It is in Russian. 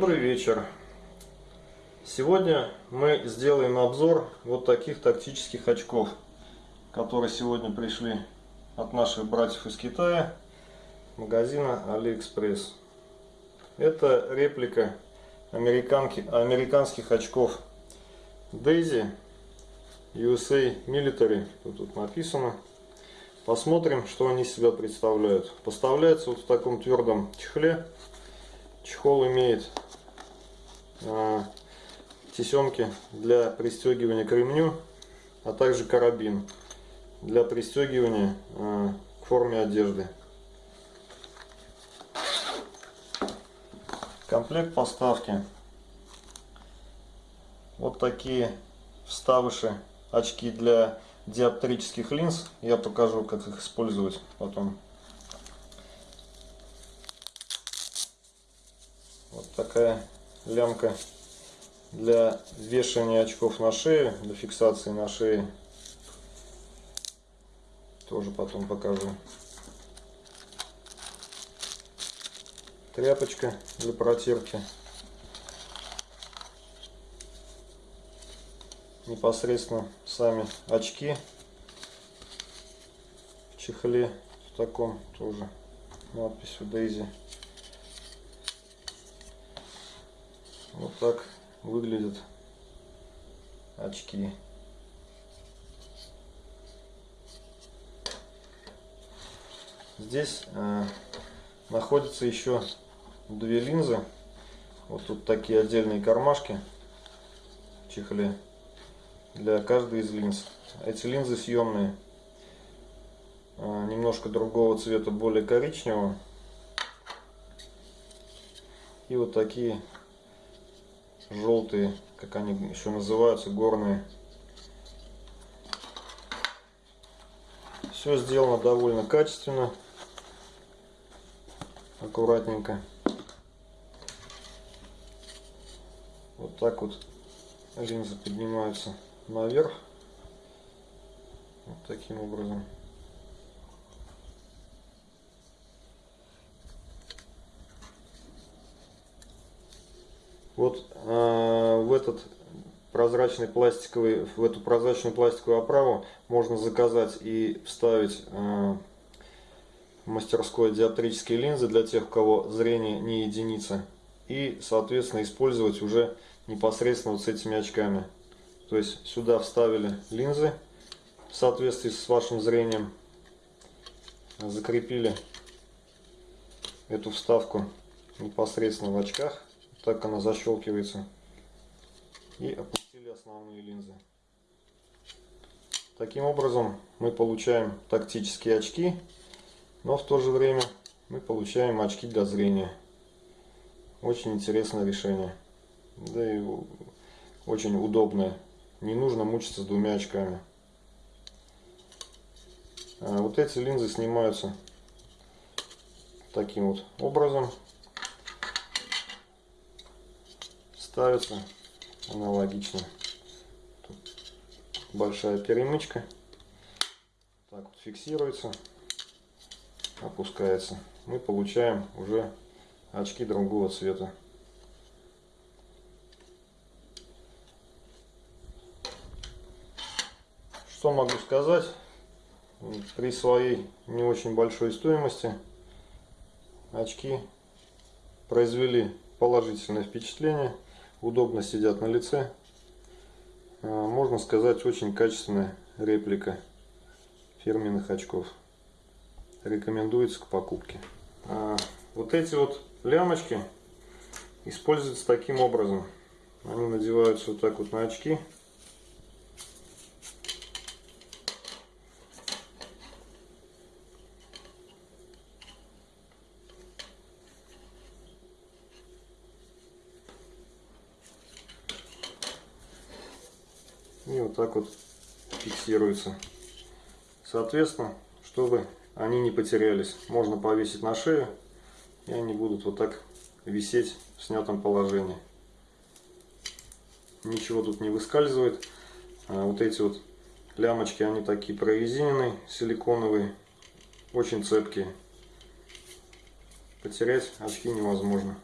Добрый вечер! Сегодня мы сделаем обзор вот таких тактических очков, которые сегодня пришли от наших братьев из Китая, магазина AliExpress. Это реплика американки, американских очков Daisy USA Military, тут, тут написано. Посмотрим, что они себя представляют. Поставляется вот в таком твердом чехле. Чехол имеет а, тесемки для пристегивания к ремню, а также карабин для пристегивания а, к форме одежды. Комплект поставки. Вот такие вставыши, очки для диоптрических линз. Я покажу, как их использовать потом. Такая лямка для вешания очков на шею, для фиксации на шее. Тоже потом покажу. Тряпочка для протирки. Непосредственно сами очки в чехле в таком тоже надписью Daisy. Вот так выглядят очки. Здесь э, находятся еще две линзы. Вот тут такие отдельные кармашки в чехле для каждой из линз. Эти линзы съемные. Э, немножко другого цвета, более коричневого. И вот такие желтые, как они еще называются, горные. Все сделано довольно качественно, аккуратненько. Вот так вот линзы поднимаются наверх. Вот таким образом. Вот э, в этот прозрачный пластиковый, в эту прозрачную пластиковую оправу можно заказать и вставить э, мастерской диоптрические линзы для тех, у кого зрение не единица. И, соответственно, использовать уже непосредственно вот с этими очками. То есть сюда вставили линзы в соответствии с вашим зрением. Закрепили эту вставку непосредственно в очках так она защелкивается. И опустили основные линзы. Таким образом мы получаем тактические очки, но в то же время мы получаем очки для зрения. Очень интересное решение. Да и очень удобное. Не нужно мучиться с двумя очками. А вот эти линзы снимаются таким вот образом. Ставится аналогично. Тут большая перемычка. Так вот фиксируется, опускается. Мы получаем уже очки другого цвета. Что могу сказать? При своей не очень большой стоимости очки произвели положительное впечатление удобно сидят на лице. А, можно сказать, очень качественная реплика фирменных очков. Рекомендуется к покупке. А, вот эти вот лямочки используются таким образом. Они надеваются вот так вот на очки. И вот так вот фиксируется. Соответственно, чтобы они не потерялись, можно повесить на шею, и они будут вот так висеть в снятом положении. Ничего тут не выскальзывает. А вот эти вот лямочки, они такие прорезиненные, силиконовые, очень цепкие. Потерять очки невозможно.